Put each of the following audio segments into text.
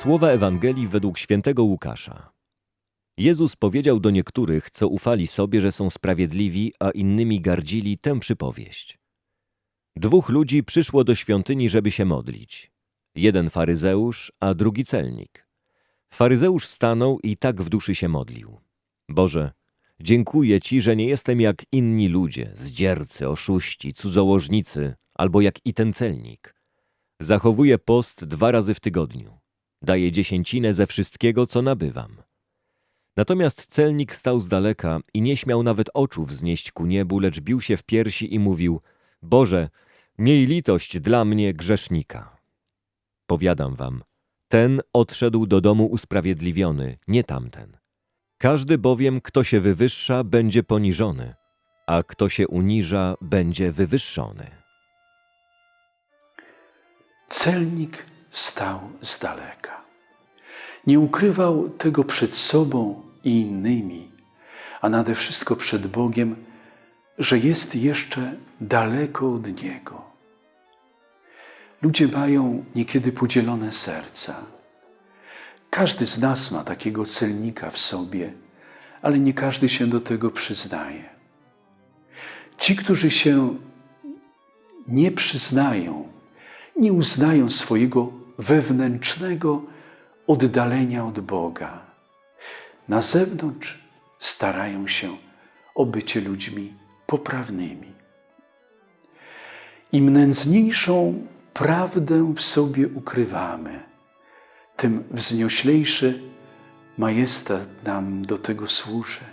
Słowa Ewangelii według świętego Łukasza. Jezus powiedział do niektórych, co ufali sobie, że są sprawiedliwi, a innymi gardzili tę przypowieść. Dwóch ludzi przyszło do świątyni, żeby się modlić. Jeden faryzeusz, a drugi celnik. Faryzeusz stanął i tak w duszy się modlił. Boże, dziękuję Ci, że nie jestem jak inni ludzie, zdziercy, oszuści, cudzołożnicy, albo jak i ten celnik. Zachowuję post dwa razy w tygodniu. Daję dziesięcinę ze wszystkiego, co nabywam. Natomiast celnik stał z daleka i nie śmiał nawet oczu wznieść ku niebu, lecz bił się w piersi i mówił: Boże, miej litość dla mnie grzesznika. Powiadam wam, ten odszedł do domu usprawiedliwiony, nie tamten. Każdy bowiem, kto się wywyższa, będzie poniżony, a kto się uniża, będzie wywyższony. Celnik stał z daleka. Nie ukrywał tego przed sobą i innymi, a nade wszystko przed Bogiem, że jest jeszcze daleko od Niego. Ludzie mają niekiedy podzielone serca. Każdy z nas ma takiego celnika w sobie, ale nie każdy się do tego przyznaje. Ci, którzy się nie przyznają, nie uznają swojego wewnętrznego oddalenia od Boga. Na zewnątrz starają się o bycie ludźmi poprawnymi. Im nędzniejszą prawdę w sobie ukrywamy, tym wznioślejszy majestat nam do tego służy.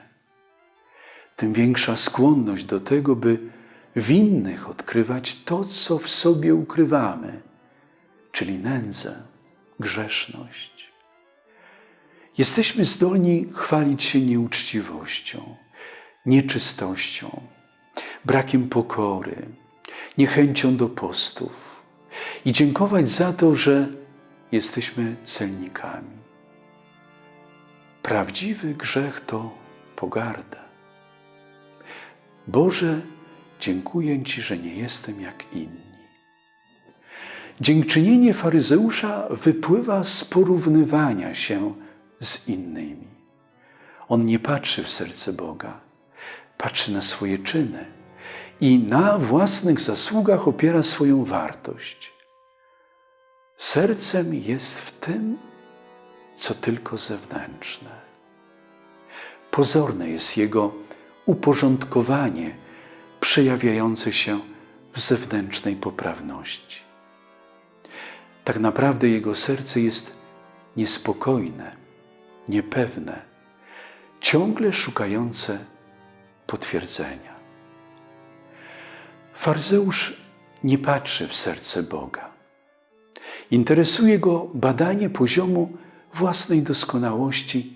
Tym większa skłonność do tego, by w innych odkrywać to, co w sobie ukrywamy, czyli nędzę, grzeszność. Jesteśmy zdolni chwalić się nieuczciwością, nieczystością, brakiem pokory, niechęcią do postów i dziękować za to, że jesteśmy celnikami. Prawdziwy grzech to pogarda. Boże, dziękuję Ci, że nie jestem jak inni. Dziękczynienie faryzeusza wypływa z porównywania się z innymi. On nie patrzy w serce Boga, patrzy na swoje czyny i na własnych zasługach opiera swoją wartość. Sercem jest w tym, co tylko zewnętrzne. Pozorne jest jego uporządkowanie przejawiające się w zewnętrznej poprawności. Tak naprawdę jego serce jest niespokojne, niepewne, ciągle szukające potwierdzenia. Faryzeusz nie patrzy w serce Boga. Interesuje go badanie poziomu własnej doskonałości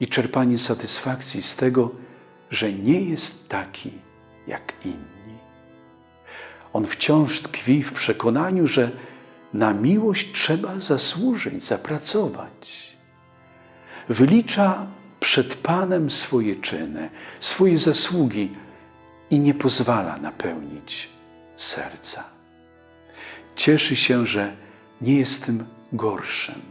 i czerpanie satysfakcji z tego, że nie jest taki jak inni. On wciąż tkwi w przekonaniu, że na miłość trzeba zasłużyć, zapracować. Wylicza przed Panem swoje czyny, swoje zasługi i nie pozwala napełnić serca. Cieszy się, że nie jest tym gorszym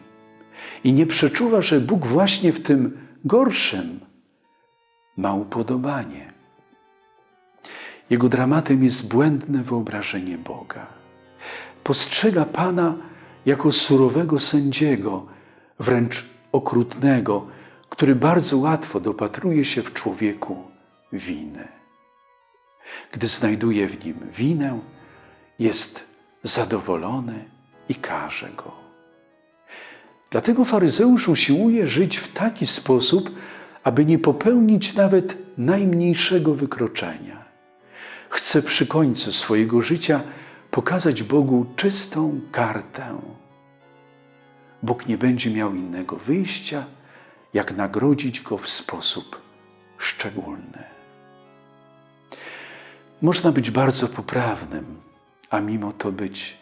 i nie przeczuwa, że Bóg właśnie w tym gorszym ma upodobanie. Jego dramatem jest błędne wyobrażenie Boga postrzega Pana jako surowego sędziego, wręcz okrutnego, który bardzo łatwo dopatruje się w człowieku winy. Gdy znajduje w nim winę, jest zadowolony i karze go. Dlatego faryzeusz usiłuje żyć w taki sposób, aby nie popełnić nawet najmniejszego wykroczenia. Chce przy końcu swojego życia pokazać Bogu czystą kartę. Bóg nie będzie miał innego wyjścia, jak nagrodzić go w sposób szczególny. Można być bardzo poprawnym, a mimo to być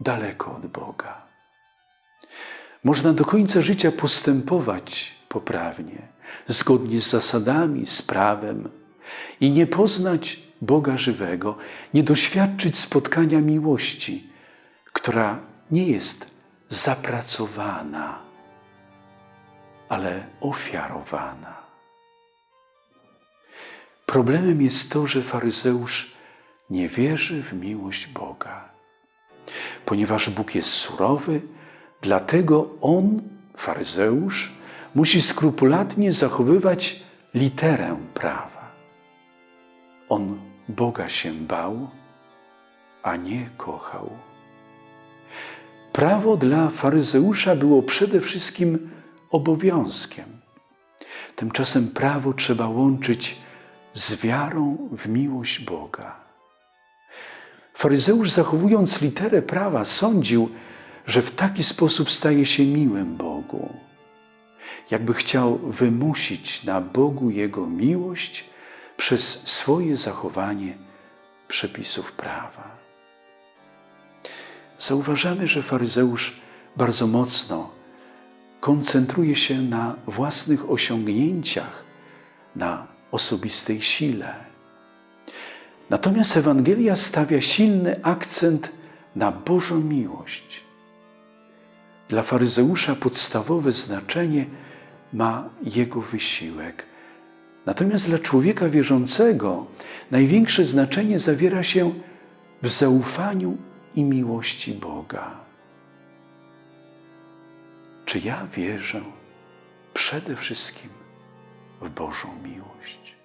daleko od Boga. Można do końca życia postępować poprawnie, zgodnie z zasadami, z prawem i nie poznać Boga żywego, nie doświadczyć spotkania miłości, która nie jest zapracowana, ale ofiarowana. Problemem jest to, że faryzeusz nie wierzy w miłość Boga. Ponieważ Bóg jest surowy, dlatego on, faryzeusz, musi skrupulatnie zachowywać literę prawa. On Boga się bał, a nie kochał. Prawo dla faryzeusza było przede wszystkim obowiązkiem. Tymczasem prawo trzeba łączyć z wiarą w miłość Boga. Faryzeusz, zachowując literę prawa, sądził, że w taki sposób staje się miłym Bogu. Jakby chciał wymusić na Bogu Jego miłość przez swoje zachowanie przepisów prawa. Zauważamy, że faryzeusz bardzo mocno koncentruje się na własnych osiągnięciach, na osobistej sile. Natomiast Ewangelia stawia silny akcent na Bożą miłość. Dla faryzeusza podstawowe znaczenie ma jego wysiłek. Natomiast dla człowieka wierzącego największe znaczenie zawiera się w zaufaniu i miłości Boga. Czy ja wierzę przede wszystkim w Bożą miłość?